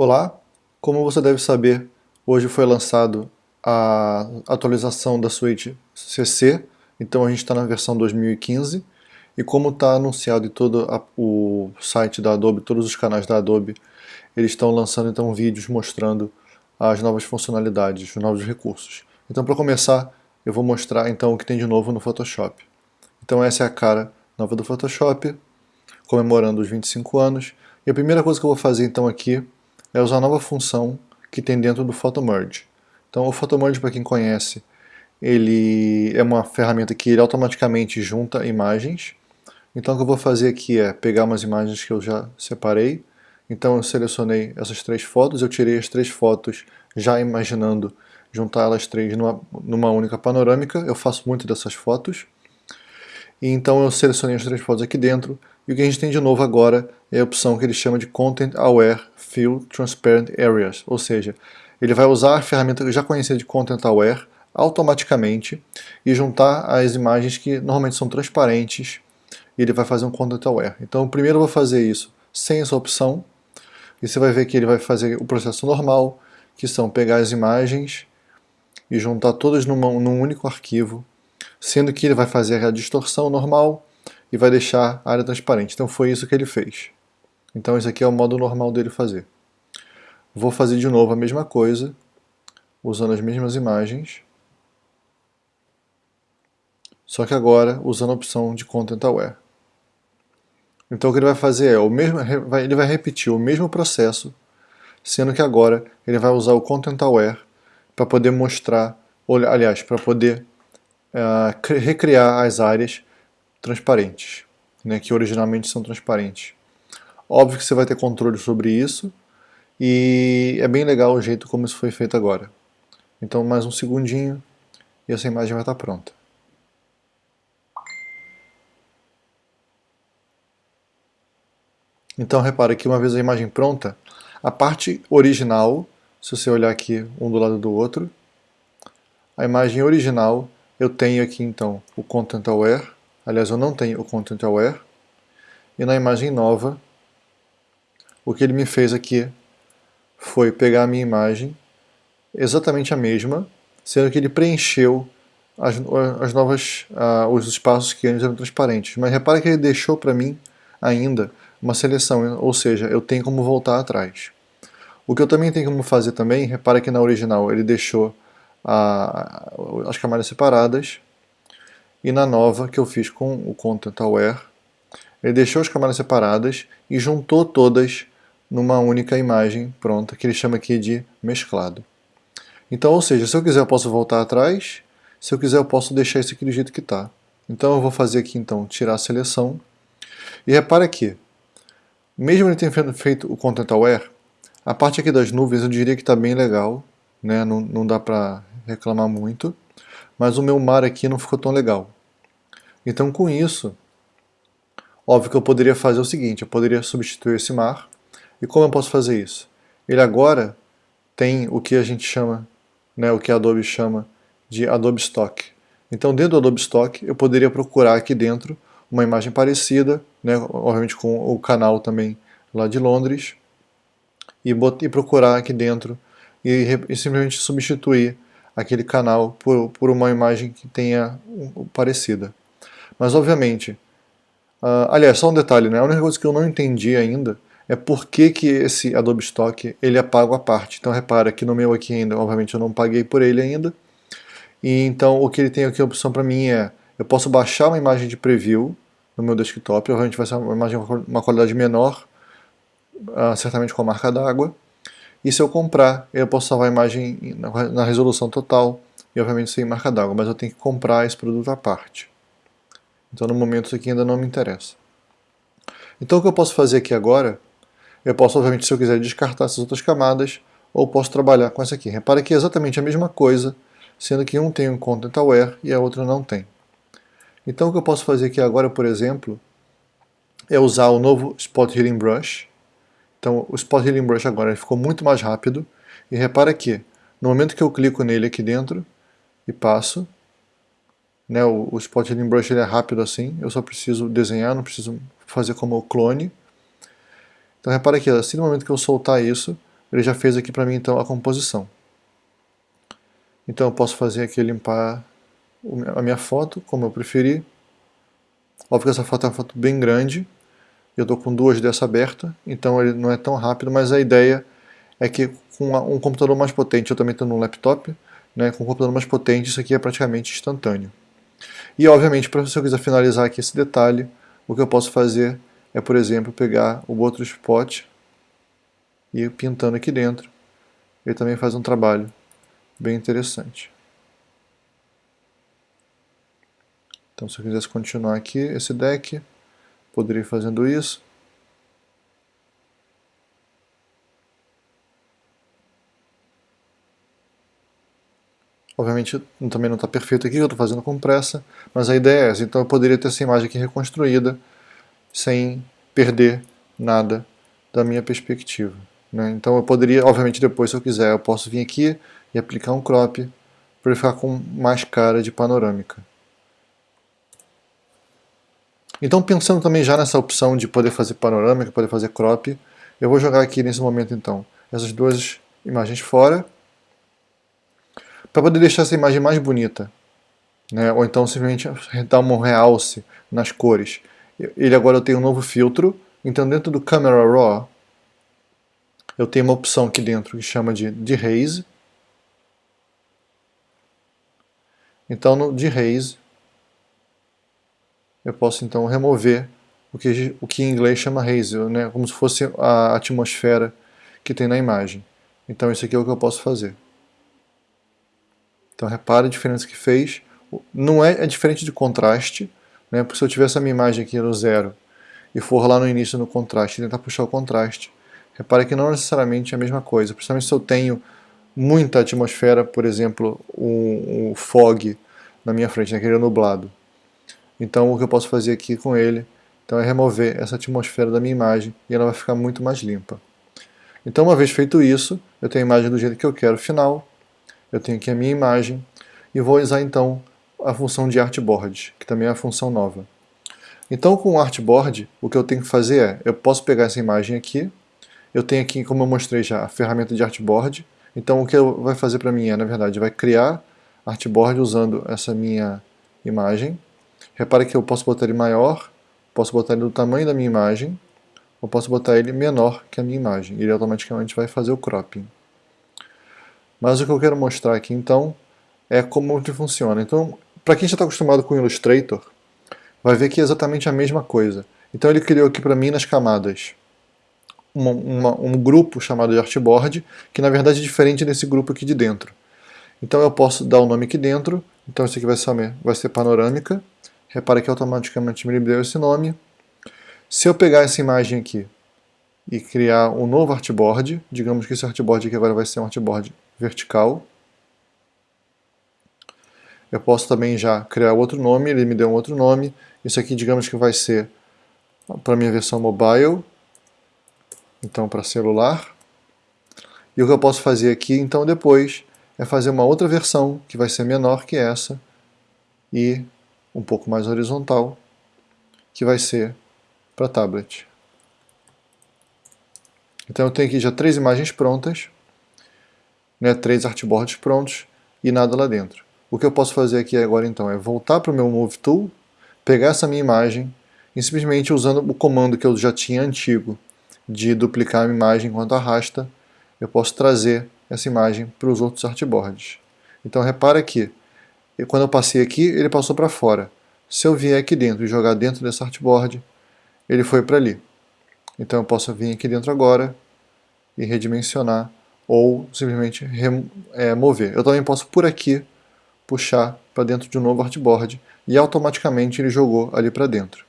Olá, como você deve saber, hoje foi lançado a atualização da suíte CC, então a gente está na versão 2015, e como está anunciado em todo a, o site da Adobe, todos os canais da Adobe, eles estão lançando então vídeos mostrando as novas funcionalidades, os novos recursos. Então para começar, eu vou mostrar então o que tem de novo no Photoshop. Então essa é a cara nova do Photoshop, comemorando os 25 anos, e a primeira coisa que eu vou fazer então aqui é usar a nova função que tem dentro do PhotoMerge. Então o PhotoMerge, para quem conhece, ele é uma ferramenta que ele automaticamente junta imagens. Então o que eu vou fazer aqui é pegar umas imagens que eu já separei. Então eu selecionei essas três fotos, eu tirei as três fotos já imaginando juntar elas três numa, numa única panorâmica. Eu faço muito dessas fotos. E então eu selecionei as três fotos aqui dentro, e o que a gente tem de novo agora é a opção que ele chama de Content Aware Fill Transparent Areas, ou seja, ele vai usar a ferramenta já conhecia de Content Aware automaticamente e juntar as imagens que normalmente são transparentes e ele vai fazer um Content Aware. Então primeiro eu vou fazer isso sem essa opção e você vai ver que ele vai fazer o processo normal, que são pegar as imagens e juntar todas numa, num único arquivo, sendo que ele vai fazer a distorção normal, e vai deixar a área transparente. Então foi isso que ele fez. Então esse aqui é o modo normal dele fazer. Vou fazer de novo a mesma coisa, usando as mesmas imagens, só que agora usando a opção de Content Aware. Então o que ele vai fazer é, o mesmo, ele vai repetir o mesmo processo, sendo que agora ele vai usar o Content Aware para poder mostrar, aliás, para poder uh, recriar as áreas transparentes, né, que originalmente são transparentes. Óbvio que você vai ter controle sobre isso, e é bem legal o jeito como isso foi feito agora. Então mais um segundinho e essa imagem vai estar pronta. Então repara que uma vez a imagem pronta, a parte original, se você olhar aqui um do lado do outro, a imagem original eu tenho aqui então o Content Aware, Aliás, eu não tenho o Content Aware. E na imagem nova, o que ele me fez aqui foi pegar a minha imagem, exatamente a mesma, sendo que ele preencheu as, as novas, uh, os espaços que antes eram transparentes. Mas repara que ele deixou para mim ainda uma seleção, ou seja, eu tenho como voltar atrás. O que eu também tenho como fazer também, repara que na original ele deixou uh, as camadas separadas, e na nova que eu fiz com o Content Aware, ele deixou as camadas separadas e juntou todas numa única imagem pronta, que ele chama aqui de mesclado. Então, ou seja, se eu quiser eu posso voltar atrás, se eu quiser eu posso deixar isso aqui do jeito que está. Então eu vou fazer aqui então, tirar a seleção, e repara aqui, mesmo ele tendo feito o Content Aware, a parte aqui das nuvens eu diria que está bem legal, né? não, não dá para reclamar muito, mas o meu mar aqui não ficou tão legal. Então com isso, óbvio que eu poderia fazer o seguinte, eu poderia substituir esse mar, e como eu posso fazer isso? Ele agora tem o que a gente chama, né, o que a Adobe chama de Adobe Stock. Então dentro do Adobe Stock eu poderia procurar aqui dentro uma imagem parecida, né, obviamente com o canal também lá de Londres, e, e procurar aqui dentro e, e simplesmente substituir aquele canal por, por uma imagem que tenha parecida. Mas obviamente, uh, aliás, só um detalhe, né? a única coisa que eu não entendi ainda é por que, que esse Adobe Stock ele é pago à parte. Então repara que no meu aqui ainda, obviamente eu não paguei por ele ainda, e então o que ele tem aqui a opção para mim é, eu posso baixar uma imagem de preview no meu desktop, obviamente vai ser uma imagem com uma qualidade menor, uh, certamente com a marca d'água, e se eu comprar, eu posso salvar a imagem na resolução total e obviamente sem marca d'água, mas eu tenho que comprar esse produto à parte. Então no momento isso aqui ainda não me interessa. Então o que eu posso fazer aqui agora, eu posso obviamente se eu quiser descartar essas outras camadas, ou posso trabalhar com essa aqui. Repara que é exatamente a mesma coisa, sendo que um tem um Content Aware e a outra não tem. Então o que eu posso fazer aqui agora, por exemplo, é usar o novo Spot Healing Brush, então o Spot Healing Brush agora ficou muito mais rápido. E repara que no momento que eu clico nele aqui dentro e passo, né, o, o Spot Healing Brush ele é rápido assim, eu só preciso desenhar, não preciso fazer como o clone. Então repara que assim no momento que eu soltar isso, ele já fez aqui para mim então a composição. Então eu posso fazer aqui limpar a minha foto, como eu preferir. Óbvio que essa foto é uma foto bem grande, eu estou com duas dessa aberta, então ele não é tão rápido, mas a ideia é que com um computador mais potente, eu também estou no laptop, né, com um computador mais potente isso aqui é praticamente instantâneo. E obviamente, para se eu quiser finalizar aqui esse detalhe, o que eu posso fazer é, por exemplo, pegar o outro spot e pintando aqui dentro. Ele também faz um trabalho bem interessante. Então se eu quisesse continuar aqui esse deck, poderia ir fazendo isso. Obviamente também não está perfeito aqui, eu estou fazendo com pressa, mas a ideia é essa. Então eu poderia ter essa imagem aqui reconstruída sem perder nada da minha perspectiva. Né? Então eu poderia, obviamente depois se eu quiser, eu posso vir aqui e aplicar um crop para ele ficar com mais cara de panorâmica. Então pensando também já nessa opção de poder fazer panorâmica, poder fazer crop, eu vou jogar aqui nesse momento então essas duas imagens fora para poder deixar essa imagem mais bonita. Né? Ou então simplesmente dar um realce nas cores. Ele agora tem um novo filtro, então dentro do Camera Raw eu tenho uma opção aqui dentro que chama de Dehaze. Então no Dehaze eu posso então remover o que, o que em inglês chama haze, né? como se fosse a atmosfera que tem na imagem. Então isso aqui é o que eu posso fazer. Então repare a diferença que fez. Não é, é diferente de contraste, né? porque se eu tivesse a minha imagem aqui no zero e for lá no início no contraste e tentar puxar o contraste, repare que não necessariamente é a mesma coisa, principalmente se eu tenho muita atmosfera, por exemplo, o, o fog na minha frente, naquele nublado. Então o que eu posso fazer aqui com ele então, é remover essa atmosfera da minha imagem e ela vai ficar muito mais limpa. Então uma vez feito isso, eu tenho a imagem do jeito que eu quero final, eu tenho aqui a minha imagem e vou usar então a função de artboard, que também é uma função nova. Então com o artboard, o que eu tenho que fazer é, eu posso pegar essa imagem aqui, eu tenho aqui, como eu mostrei já, a ferramenta de artboard, então o que vai fazer para mim é, na verdade, vai criar artboard usando essa minha imagem. Repare que eu posso botar ele maior, posso botar ele do tamanho da minha imagem, ou posso botar ele menor que a minha imagem, ele automaticamente vai fazer o cropping. Mas o que eu quero mostrar aqui então é como ele funciona. Então, para quem já está acostumado com o Illustrator, vai ver que é exatamente a mesma coisa. Então ele criou aqui para mim nas camadas uma, uma, um grupo chamado de artboard, que na verdade é diferente desse grupo aqui de dentro. Então eu posso dar o nome aqui dentro, então isso aqui vai ser, vai ser panorâmica, repara que automaticamente me deu esse nome. Se eu pegar essa imagem aqui e criar um novo artboard, digamos que esse artboard aqui agora vai ser um artboard vertical. Eu posso também já criar outro nome, ele me deu um outro nome. Isso aqui, digamos que vai ser para minha versão mobile, então para celular. E o que eu posso fazer aqui, então, depois, é fazer uma outra versão, que vai ser menor que essa, e um pouco mais horizontal, que vai ser para tablet. Então eu tenho aqui já três imagens prontas, né, três artboards prontos e nada lá dentro. O que eu posso fazer aqui agora então é voltar para o meu Move Tool, pegar essa minha imagem e simplesmente usando o comando que eu já tinha antigo de duplicar a imagem enquanto arrasta, eu posso trazer essa imagem para os outros artboards. Então repara que quando eu passei aqui, ele passou para fora. Se eu vier aqui dentro e jogar dentro desse artboard, ele foi para ali. Então eu posso vir aqui dentro agora e redimensionar ou simplesmente é, mover. Eu também posso por aqui puxar para dentro de um novo artboard e automaticamente ele jogou ali para dentro.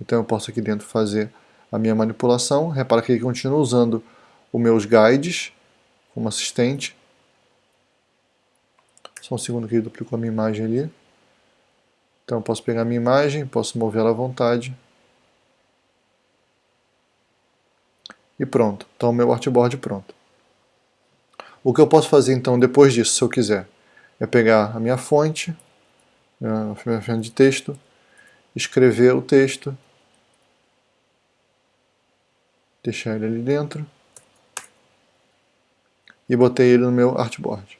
Então eu posso aqui dentro fazer a minha manipulação. Repara que ele continua usando os meus guides como assistente. Só um segundo que ele duplicou a minha imagem ali. Então eu posso pegar a minha imagem, posso mover ela à vontade. E pronto, então o meu artboard pronto. O que eu posso fazer então depois disso, se eu quiser, é pegar a minha fonte, a minha fonte de texto, escrever o texto, deixar ele ali dentro, e botei ele no meu artboard.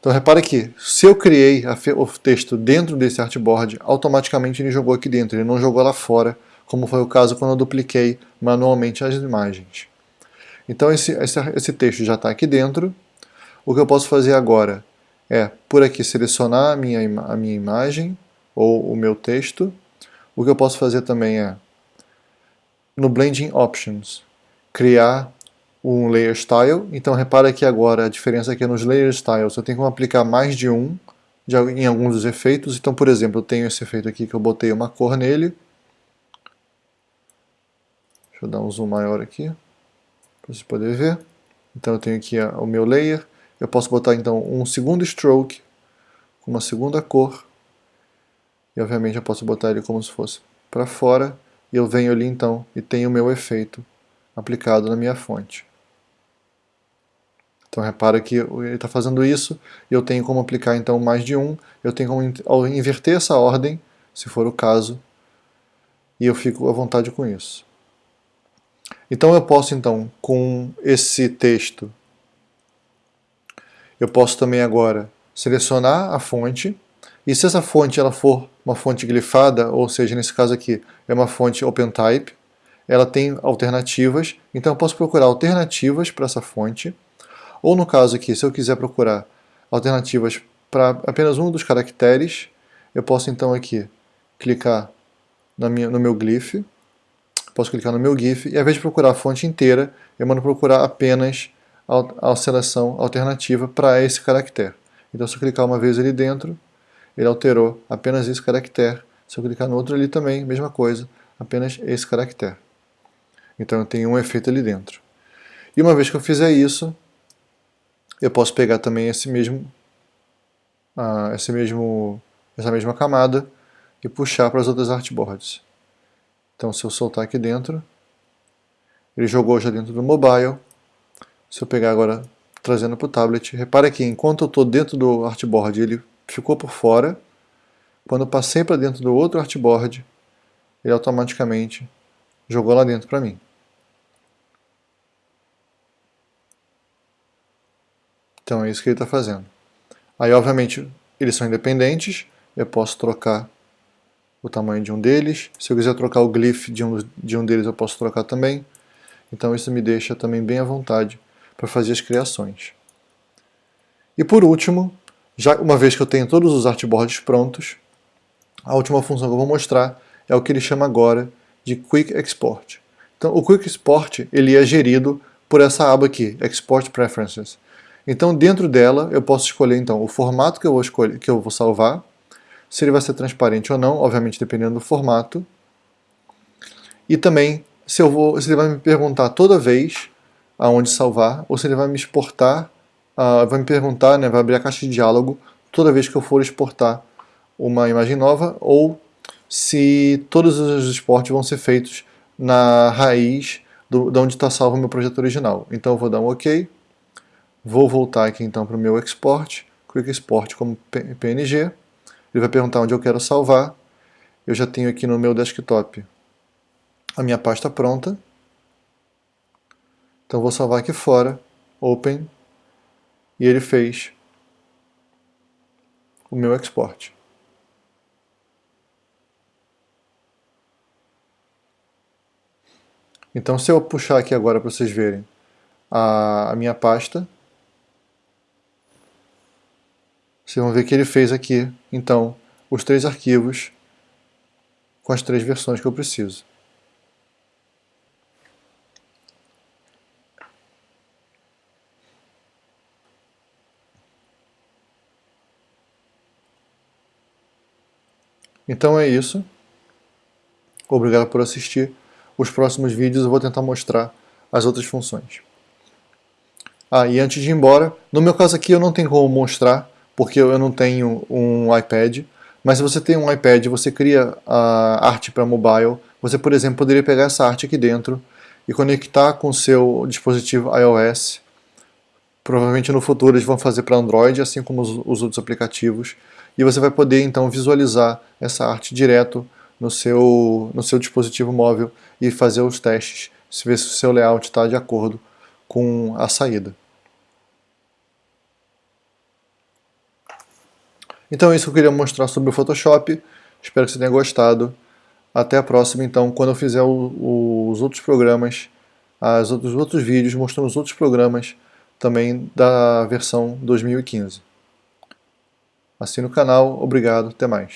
Então repara que, se eu criei o texto dentro desse artboard, automaticamente ele jogou aqui dentro, ele não jogou lá fora, como foi o caso quando eu dupliquei manualmente as imagens. Então esse, esse, esse texto já está aqui dentro. O que eu posso fazer agora é, por aqui, selecionar a minha, a minha imagem ou o meu texto. O que eu posso fazer também é, no Blending Options, criar um Layer Style. Então repara que agora a diferença aqui é nos Layer Styles. Eu tenho como aplicar mais de um de, em alguns dos efeitos. Então, por exemplo, eu tenho esse efeito aqui que eu botei uma cor nele. Deixa eu dar um zoom maior aqui, para vocês poderem ver. Então eu tenho aqui o meu layer. Eu posso botar então um segundo stroke, com uma segunda cor. E obviamente eu posso botar ele como se fosse para fora. E eu venho ali então e tenho o meu efeito aplicado na minha fonte. Então repara que ele está fazendo isso, e eu tenho como aplicar então mais de um, eu tenho como inverter essa ordem, se for o caso, e eu fico à vontade com isso. Então eu posso então, com esse texto, eu posso também agora selecionar a fonte, e se essa fonte ela for uma fonte glifada, ou seja, nesse caso aqui é uma fonte OpenType, ela tem alternativas, então eu posso procurar alternativas para essa fonte, ou no caso aqui, se eu quiser procurar alternativas para apenas um dos caracteres, eu posso então aqui clicar na minha, no meu glyph, posso clicar no meu GIF e ao invés de procurar a fonte inteira, eu mando procurar apenas a, a seleção alternativa para esse caractere. Então se eu clicar uma vez ali dentro, ele alterou apenas esse caractere. Se eu clicar no outro ali também, mesma coisa, apenas esse caractere. Então eu tenho um efeito ali dentro. E uma vez que eu fizer isso, eu posso pegar também esse mesmo, uh, esse mesmo, essa mesma camada e puxar para as outras artboards. Então se eu soltar aqui dentro, ele jogou já dentro do mobile. Se eu pegar agora trazendo para o tablet, repara que enquanto eu estou dentro do artboard ele ficou por fora, quando eu passei para dentro do outro artboard, ele automaticamente jogou lá dentro para mim. Então é isso que ele está fazendo. Aí obviamente eles são independentes, eu posso trocar o tamanho de um deles. Se eu quiser trocar o glyph de um, de um deles, eu posso trocar também. Então isso me deixa também bem à vontade para fazer as criações. E por último, já uma vez que eu tenho todos os artboards prontos, a última função que eu vou mostrar é o que ele chama agora de Quick Export. Então o Quick Export ele é gerido por essa aba aqui, Export Preferences. Então dentro dela eu posso escolher então o formato que eu vou, escolher, que eu vou salvar, se ele vai ser transparente ou não, obviamente dependendo do formato. E também se, eu vou, se ele vai me perguntar toda vez aonde salvar, ou se ele vai me exportar, uh, vai me perguntar, né, vai abrir a caixa de diálogo toda vez que eu for exportar uma imagem nova, ou se todos os exportes vão ser feitos na raiz do, de onde está salvo o meu projeto original. Então eu vou dar um OK, vou voltar aqui então para o meu export, Quick Export como PNG, ele vai perguntar onde eu quero salvar. Eu já tenho aqui no meu desktop a minha pasta pronta. Então vou salvar aqui fora, Open, e ele fez o meu export. Então se eu puxar aqui agora para vocês verem a, a minha pasta, Vocês vão ver que ele fez aqui, então, os três arquivos com as três versões que eu preciso. Então é isso. Obrigado por assistir. Os próximos vídeos eu vou tentar mostrar as outras funções. Ah, e antes de ir embora, no meu caso aqui eu não tenho como mostrar porque eu não tenho um iPad, mas se você tem um iPad você cria a arte para mobile, você, por exemplo, poderia pegar essa arte aqui dentro e conectar com o seu dispositivo iOS. Provavelmente no futuro eles vão fazer para Android, assim como os, os outros aplicativos, e você vai poder então visualizar essa arte direto no seu, no seu dispositivo móvel e fazer os testes, ver se o seu layout está de acordo com a saída. Então é isso que eu queria mostrar sobre o Photoshop. Espero que você tenha gostado. Até a próxima, então, quando eu fizer o, os outros programas, as os outros vídeos mostrando os outros programas também da versão 2015. Assine o canal, obrigado, até mais.